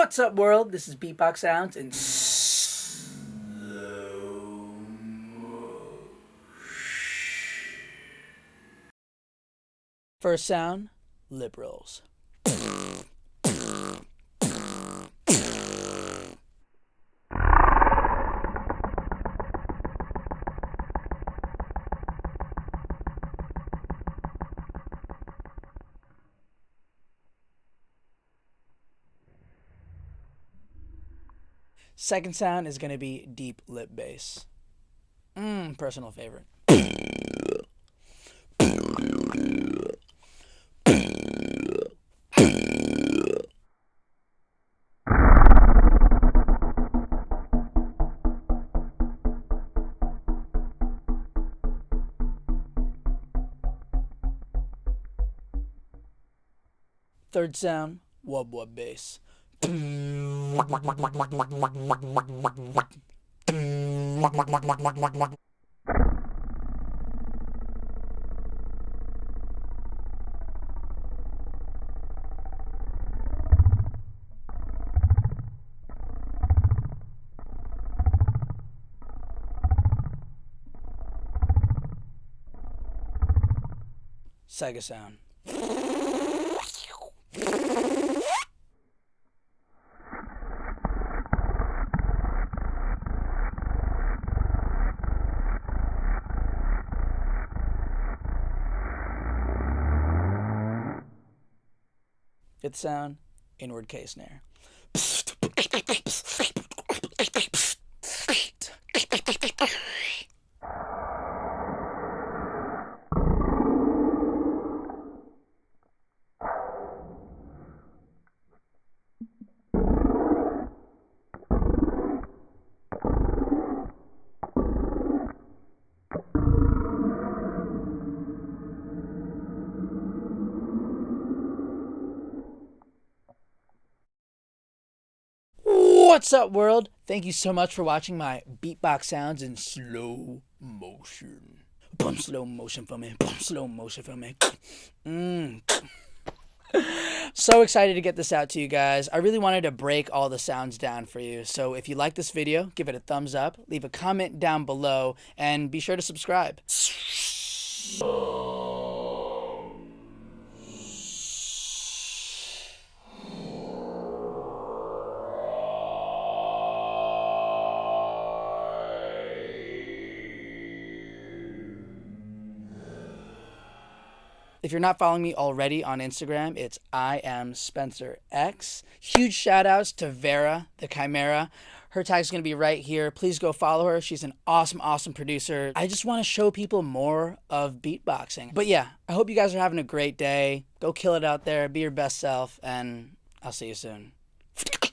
What's up, world? This is Beatbox Sounds and First sound, lip rolls. Second sound is going to be deep lip bass. Mmm, personal favorite. Third sound, wub wub bass. Sega sound. Fifth sound, inward K snare. What's up, world? Thank you so much for watching my beatbox sounds in slow motion. Boom, slow motion for me. Boom, slow motion for me. Mm. So excited to get this out to you guys. I really wanted to break all the sounds down for you. So if you like this video, give it a thumbs up, leave a comment down below, and be sure to subscribe. If you're not following me already on Instagram, it's I am Spencer X. Huge shout outs to Vera, the Chimera. Her tag's gonna be right here. Please go follow her. She's an awesome, awesome producer. I just wanna show people more of beatboxing. But yeah, I hope you guys are having a great day. Go kill it out there, be your best self, and I'll see you soon.